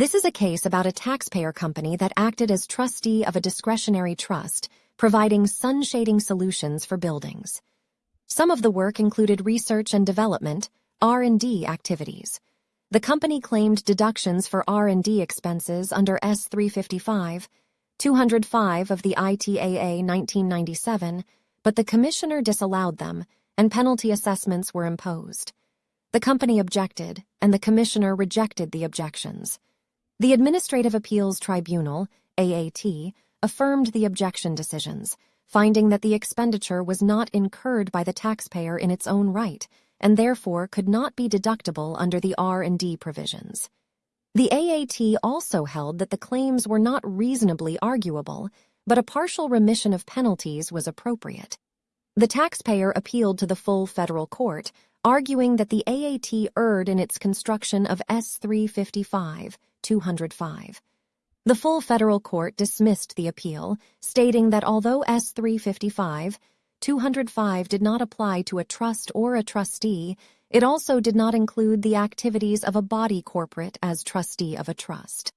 This is a case about a taxpayer company that acted as trustee of a discretionary trust, providing sun-shading solutions for buildings. Some of the work included research and development, R&D activities. The company claimed deductions for R&D expenses under S355, 205 of the ITAA 1997, but the commissioner disallowed them, and penalty assessments were imposed. The company objected, and the commissioner rejected the objections. The Administrative Appeals Tribunal, AAT, affirmed the objection decisions, finding that the expenditure was not incurred by the taxpayer in its own right and therefore could not be deductible under the R&D provisions. The AAT also held that the claims were not reasonably arguable, but a partial remission of penalties was appropriate. The taxpayer appealed to the full federal court, arguing that the AAT erred in its construction of S355 205. The full federal court dismissed the appeal, stating that although S355 205 did not apply to a trust or a trustee, it also did not include the activities of a body corporate as trustee of a trust.